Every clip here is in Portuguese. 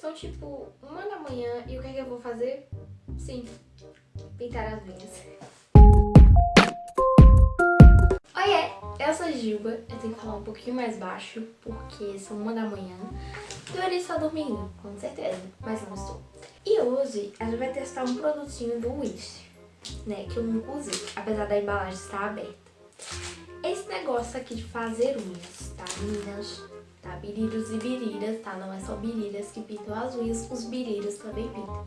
São tipo uma da manhã e o que é que eu vou fazer? Sim, pintar as unhas. Oiê, eu sou a Gilba, eu tenho que falar um pouquinho mais baixo porque são uma da manhã. Deveria estar dormindo, com certeza, mas não estou. E hoje a gente vai testar um produtinho do Wish, né, que eu nunca usei, apesar da embalagem estar aberta. Esse negócio aqui de fazer unhas, tá, meninas? Tá? Biriros e biriras, tá? Não é só biriras que pintam unhas, os biriros também pintam.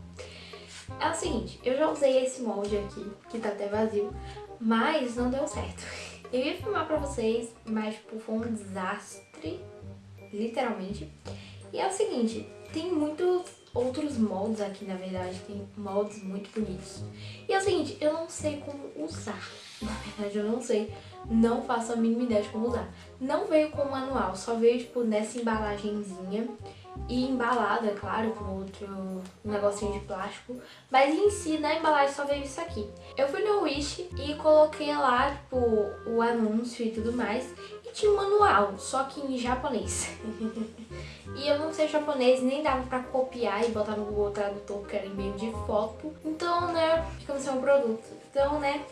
É o seguinte, eu já usei esse molde aqui, que tá até vazio, mas não deu certo. Eu ia filmar pra vocês, mas tipo, foi um desastre, literalmente. E é o seguinte, tem muitos outros moldes aqui, na verdade, tem moldes muito bonitos. E é o seguinte, eu não sei como usar, na verdade eu não sei não faço a mínima ideia de como usar. Não veio com manual, só veio tipo nessa embalagenzinha e embalado, é claro, com outro negocinho de plástico. Mas em si, na embalagem só veio isso aqui. Eu fui no Wish e coloquei lá, tipo, o anúncio e tudo mais. E tinha um manual, só que em japonês. e eu não sei japonês, nem dava pra copiar e botar no Google Tradutor, porque era em meio de foto. Então, né, ficamos sem um produto. Então, né,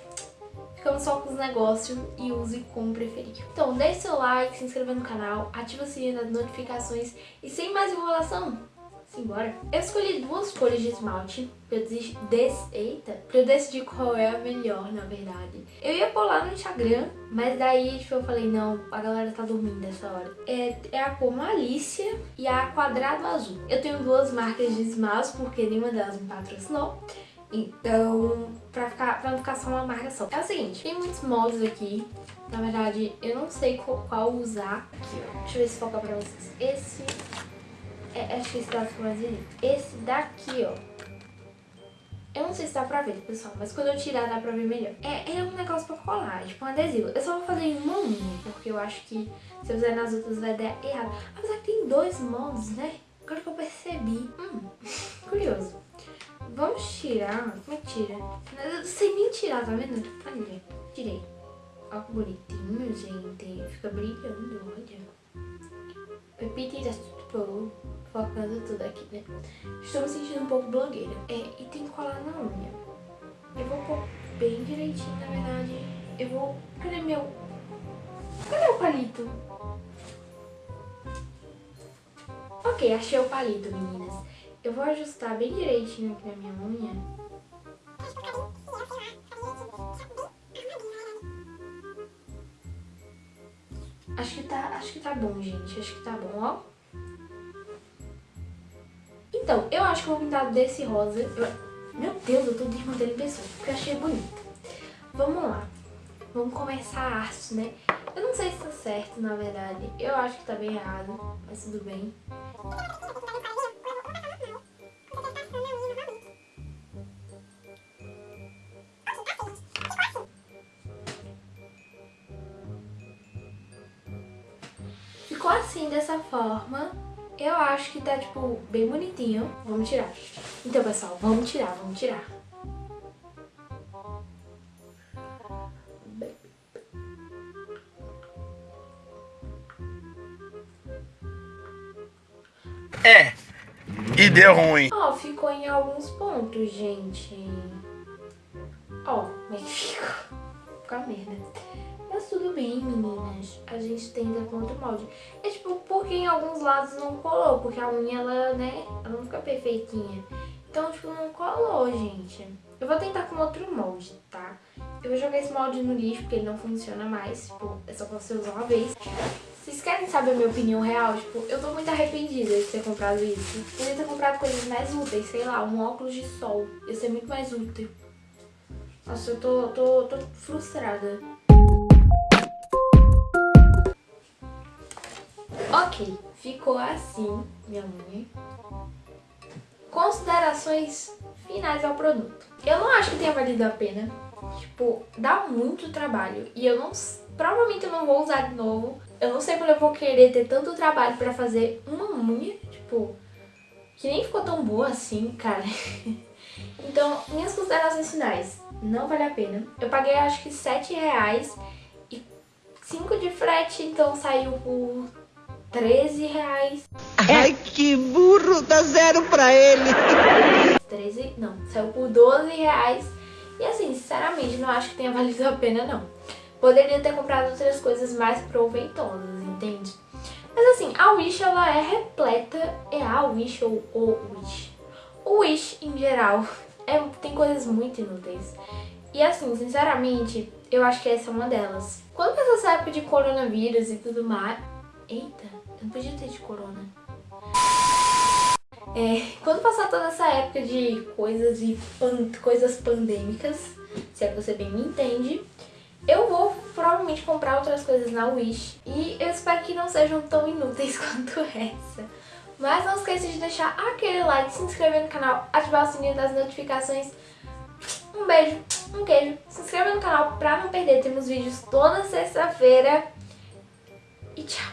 ficamos só com os negócios e use como preferir. Então, deixe seu like, se inscreva no canal, ativa o sininho das notificações e sem mais enrolação, simbora. Eu escolhi duas cores de esmalte pra eu, des... Eita, pra eu decidir qual é a melhor, na verdade. Eu ia lá no Instagram, mas daí tipo, eu falei, não, a galera tá dormindo nessa hora. É, é a cor Malícia e a Quadrado Azul. Eu tenho duas marcas de esmalte porque nenhuma delas me patrocinou. Então, pra, ficar, pra não ficar só uma marca só. É o seguinte, tem muitos moldes aqui. Na verdade, eu não sei qual, qual usar. Aqui, ó. Deixa eu ver se foca pra vocês. Esse... É, acho que esse dá pra mais Esse daqui, ó. Eu não sei se dá pra ver, pessoal, mas quando eu tirar dá pra ver melhor. É, é um negócio pra colar, é tipo um adesivo. Eu só vou fazer em uma unha, porque eu acho que se eu fizer nas outras vai dar errado. Apesar que tem dois moldes, né? Agora que eu percebi. Hum, tirar. Como é que tira? Eu sei nem tirar, tá vendo? Olha, tirei. Olha que bonitinho, gente. Fica brilhando, olha. Pepita e tipo, focando tudo aqui, né? Estou me sentindo um pouco blogueira. É, e tem que colar na unha. Eu vou pôr bem direitinho, na verdade. Eu vou... Cadê meu... Cadê o palito? Ok, achei o palito, meninas. Eu vou ajustar bem direitinho aqui na minha unha. Acho que tá, acho que tá bom, gente. Acho que tá bom, ó. Então, eu acho que eu vou pintar desse rosa. Eu... Meu Deus, eu tô desmantendo pessoa, porque eu achei bonito. Vamos lá. Vamos começar a arte, né? Eu não sei se tá certo, na verdade. Eu acho que tá bem errado, mas tudo bem. Assim, dessa forma. Eu acho que tá, tipo, bem bonitinho. Vamos tirar. Então, pessoal, vamos tirar, vamos tirar. É, e deu ruim. Ó, oh, ficou em alguns pontos, gente. Ó, oh, mas ficou. Ficou a merda. Mas tudo bem, meninas. A gente tenta com outro molde. É tipo, porque em alguns lados não colou. Porque a unha, ela, né, ela não fica perfeitinha. Então, tipo, não colou, gente. Eu vou tentar com outro molde, tá? Eu vou jogar esse molde no lixo, porque ele não funciona mais. Tipo, é só pra você usar uma vez. Vocês querem saber a minha opinião real? Tipo, eu tô muito arrependida de ter comprado isso. Podia ter comprado coisas mais úteis, sei lá, um óculos de sol. Ia ser muito mais útil. Nossa, eu tô, tô, tô frustrada. Ok, ficou assim minha unha. Considerações finais ao produto. Eu não acho que tenha valido a pena. Tipo, dá muito trabalho. E eu não... Provavelmente eu não vou usar de novo. Eu não sei quando eu vou querer ter tanto trabalho pra fazer uma unha. Tipo, que nem ficou tão boa assim, cara. então, minhas considerações finais. Não vale a pena. Eu paguei acho que 7 reais e 5 de frete, então saiu por 13 reais. Ai, que burro, dá zero pra ele. 13, não, saiu por 12 reais. E assim, sinceramente, não acho que tenha valido a pena, não. Poderia ter comprado outras coisas mais proveitosas, entende? Mas assim, a Wish, ela é repleta, é a Wish ou o Wish. O Wish, em geral, é, tem coisas muito inúteis. E assim, sinceramente, eu acho que essa é uma delas. Quando passou essa época de coronavírus e tudo mais... Eita, eu não podia ter de corona. É, quando passar toda essa época de coisas e pan coisas pandêmicas, se é que você bem me entende, eu vou provavelmente comprar outras coisas na Wish e eu espero que não sejam tão inúteis quanto essa. Mas não esqueça de deixar aquele like, se inscrever no canal, ativar o sininho das notificações. Um beijo, um queijo, se inscreva no canal pra não perder, temos vídeos toda sexta-feira e tchau!